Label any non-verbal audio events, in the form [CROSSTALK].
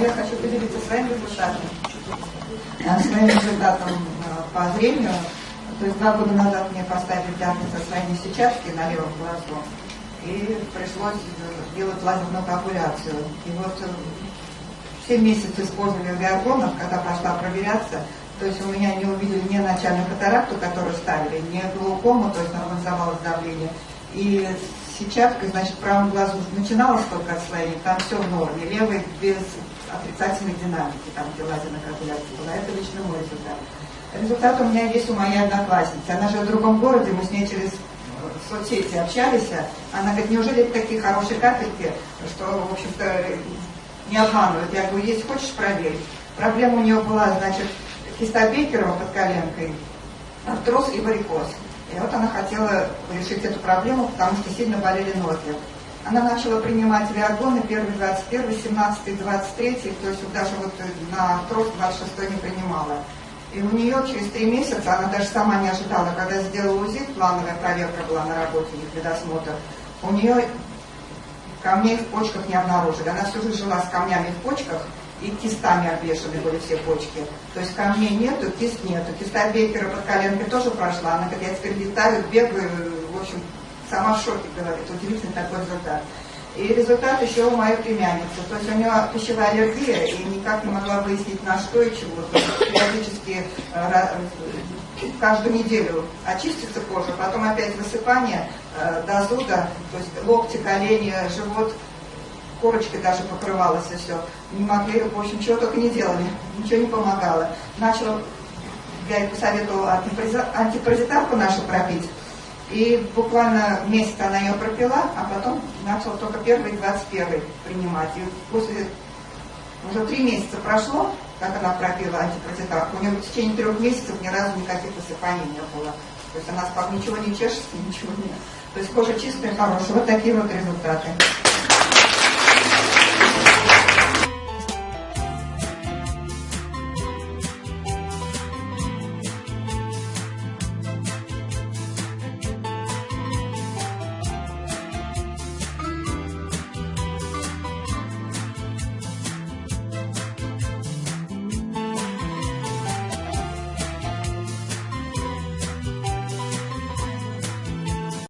Я хочу поделиться своим результатом. Своим результатом а, по зрению. То есть два года назад мне поставили диагноз осложнение сетчатки на левом глазу. И пришлось э, делать лазерную коагуляцию. И вот э, 7 месяцев использовали виаргонов, когда пошла проверяться, то есть у меня не увидели ни начальную катаракту, которую ставили, ни глаукому, то есть нормализовалось давление. И сетчатка, значит, в правом глазу начиналось только отслоение, там все в норме, левый без отрицательной динамики, там где лазерная калькуляция была. Это лично мой результат. Результат у меня есть у моей одноклассницы. Она живет в другом городе, мы с ней через соцсети общались. Она говорит, неужели это такие хорошие капельки, что, в общем-то, не обманывают. Я говорю, если хочешь, проверь. Проблема у нее была, значит, киста под коленкой, артроз и варикоз. И вот она хотела решить эту проблему, потому что сильно болели ноги. Она начала принимать виагоны, первый 21, 17, 23, то есть вот даже вот на артроз 26 не принимала. И у нее через три месяца, она даже сама не ожидала, когда сделала УЗИ, плановая проверка была на работе, медосмотр, у нее камней в почках не обнаружили. Она всю жизнь жила с камнями в почках, и кистами обвешаны были все почки. То есть камней нету, кист нету. Киста Бейкера под коленкой тоже прошла. Она говорит, я теперь летаю, бегаю, в общем, сама в шоке говорит. Удивительный такой результат. И результат еще у моей племянницы. То есть у нее пищевая аллергия, и никак не могла выяснить на что и чего. То есть периодически э, каждую неделю очистится кожа, потом опять высыпание э, до зуда, то есть локти, колени, живот, корочкой даже покрывалось и все. Не могли, в общем, чего только не делали, ничего не помогало. Начала, я ей посоветовала антипаразитарку нашу пропить. И буквально месяц она ее пропила, а потом начала только первый 21 принимать. И после уже три месяца прошло, как она пропила антипаразитарку, у нее в течение трех месяцев ни разу никаких высыпаний не было. То есть она спала, ничего не чешется, [LAUGHS] ничего нет. То есть кожа чистая, хорошая. Вот такие вот результаты.